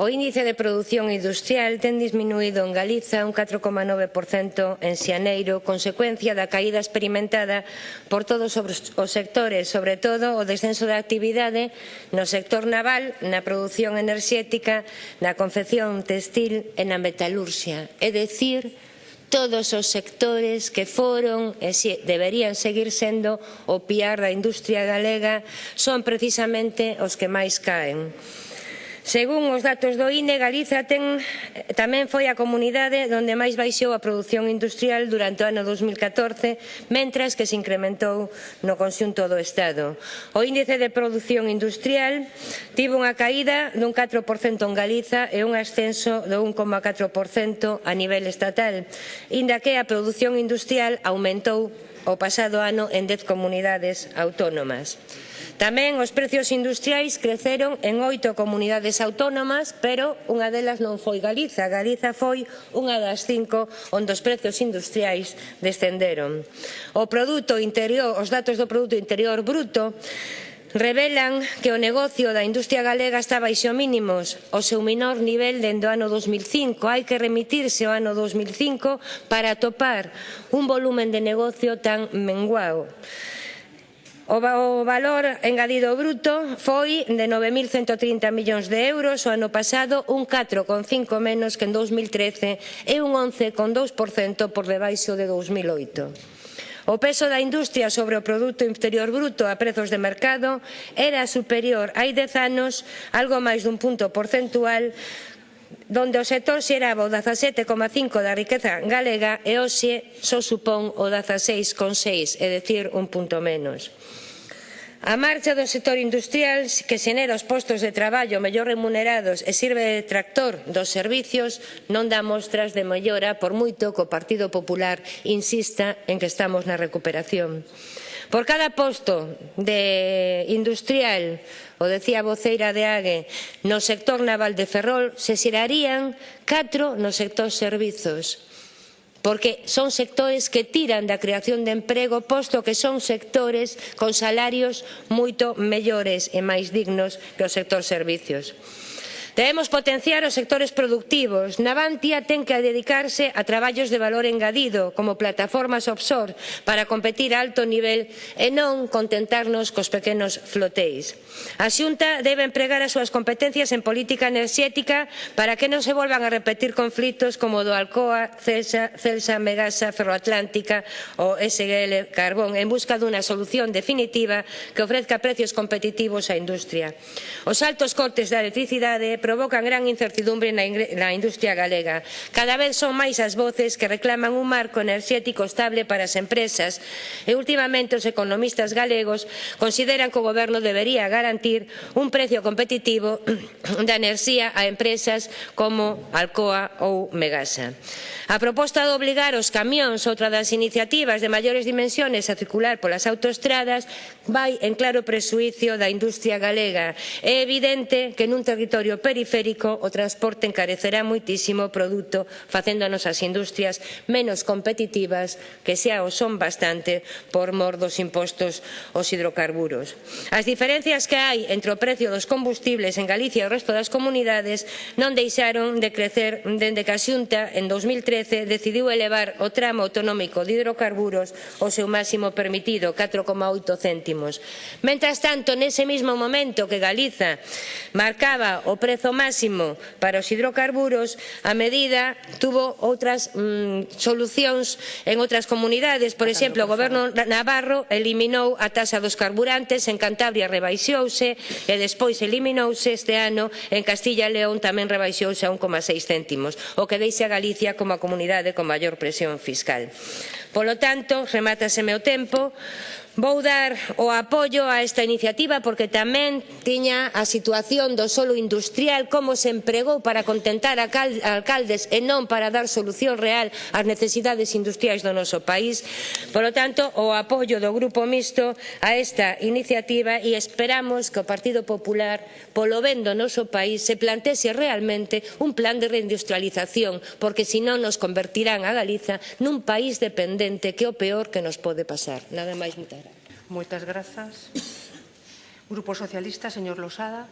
O índice de produción industrial ten disminuído en Galiza un 4,9% en Xaneiro, consecuencia da caída experimentada por todos os sectores, sobre todo o descenso da actividade no sector naval, na produción enerxética, na confección textil e na metalurxia. É dicir, todos os sectores que foron e deberían seguir sendo o piar da industria galega son precisamente os que máis caen. Según os datos do INE, Galiza ten, tamén foi a comunidade onde máis baixou a produción industrial durante o ano 2014, mentras que se incrementou no conxunto do Estado. O índice de produción industrial tivo unha caída dun 4% en Galiza e un ascenso do 1,4% a nivel estatal, inda que a produción industrial aumentou o pasado ano en 10 comunidades autónomas. Tamén os precios industriais creceron en oito comunidades autónomas, pero unha delas non foi Galiza. Galiza foi unha das cinco onde os precios industriais descenderon. O produto interior, os datos do produto interior bruto revelan que o negocio da industria galega está baixo mínimos, o seu menor nivel dende o ano 2005. Hai que remitirse ao ano 2005 para topar un volumen de negocio tan menguado. O valor engadido bruto foi de 9.130 millóns de euros o ano pasado, un 4,5 menos que en 2013 e un 11,2% por debaixo de 2008. O peso da industria sobre o produto interior bruto a prezos de mercado era superior hai 10 anos, algo máis dun punto porcentual, donde o sector xeraba o 17,5 da riqueza galega e hoxe só supón o 16,6, é dicir, un punto menos. A marcha do sector industrial que xenera os postos de traballo mellor remunerados e sirve de tractor dos servicios non dá mostras de mellora por moito que o Partido Popular insista en que estamos na recuperación. Por cada posto de industrial, o decía a voceira de AGE, no sector naval de Ferrol se xerarían catro no sector servizos porque son sectores que tiran da creación de emprego posto que son sectores con salarios moito mellores e máis dignos que o sector servizos. Debemos potenciar os sectores productivos. Navantia ten que dedicarse a traballos de valor engadido, como plataformas offshore, para competir a alto nivel e non contentarnos cos pequenos flotéis. A Xunta debe empregar as súas competencias en política enerxética para que non se volvan a repetir conflitos como o do Alcoa, Celsa, Celsa Megasa, Ferroatlántica ou SGL Carbón, en busca dunha solución definitiva que ofrezca precios competitivos á industria. Os altos cortes da electricidade provocan gran incertidumbre na industria galega. Cada vez son máis as voces que reclaman un marco enerxético estable para as empresas e últimamente os economistas galegos consideran que o goberno debería garantir un prezo competitivo da enerxía a empresas como Alcoa ou Megasa. A proposta de obligar os camións, outra das iniciativas de maiores dimensiones a circular polas autoestradas, vai en claro presuicio da industria galega. É evidente que nun territorio periférico, o transporte encarecerá moitísimo o produto, facendo as nosas industrias menos competitivas, que xa o son bastante por mor dos impostos aos hidrocarburos. As diferencias que hai entre o precio dos combustibles en Galicia e o resto das comunidades non deixaron de crecer dende que a Xunta, en 2013, decidiu elevar o tramo autonómico de hidrocarburos ao seu máximo permitido, 4,8 céntimos. Mentras tanto, nese mesmo momento que Galiza marcaba o prezo prezo máximo para os hidrocarburos, a medida tuvo outras mm, solucións en outras comunidades. Por exemplo, o goberno navarro eliminou a taxa dos carburantes, en Cantabria rebaixouse e despois eliminouse este ano, en Castilla e León tamén rebaixouse a 1,6 céntimos, o que deixa a Galicia como a comunidade con maior presión fiscal. Polo tanto, remátase meu tempo, Vou dar o apoio a esta iniciativa porque tamén tiña a situación do solo industrial como se empregou para contentar a alcaldes e non para dar solución real ás necesidades industriais do noso país. Por lo tanto, o apoio do Grupo Mixto a esta iniciativa e esperamos que o Partido Popular, polo ben do noso país, se plantese realmente un plan de reindustrialización porque senón nos convertirán a Galiza nun país dependente que é o peor que nos pode pasar. Nada máis, muchas gracias. Moitas grazas. Grupo Socialista, señor Losada.